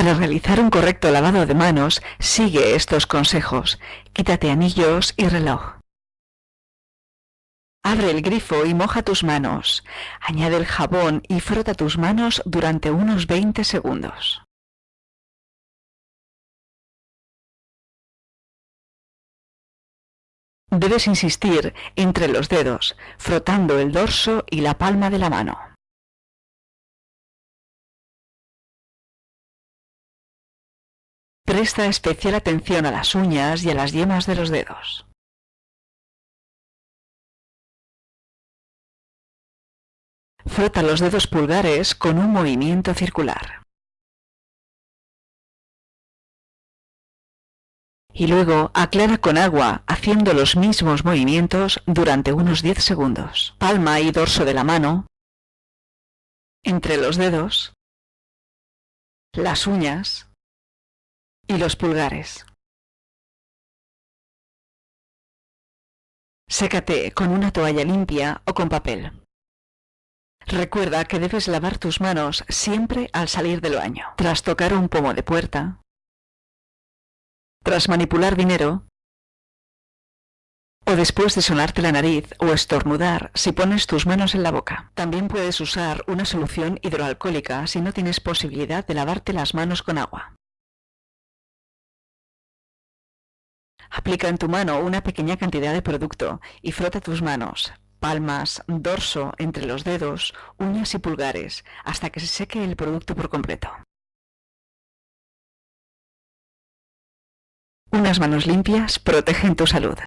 Para realizar un correcto lavado de manos, sigue estos consejos. Quítate anillos y reloj. Abre el grifo y moja tus manos. Añade el jabón y frota tus manos durante unos 20 segundos. Debes insistir entre los dedos, frotando el dorso y la palma de la mano. Presta especial atención a las uñas y a las yemas de los dedos. Frota los dedos pulgares con un movimiento circular. Y luego aclara con agua haciendo los mismos movimientos durante unos 10 segundos. Palma y dorso de la mano, entre los dedos, las uñas y los pulgares. Sécate con una toalla limpia o con papel. Recuerda que debes lavar tus manos siempre al salir del baño. Tras tocar un pomo de puerta, tras manipular dinero, o después de sonarte la nariz o estornudar si pones tus manos en la boca. También puedes usar una solución hidroalcohólica si no tienes posibilidad de lavarte las manos con agua. Aplica en tu mano una pequeña cantidad de producto y frota tus manos, palmas, dorso, entre los dedos, uñas y pulgares, hasta que se seque el producto por completo. Unas manos limpias protegen tu salud.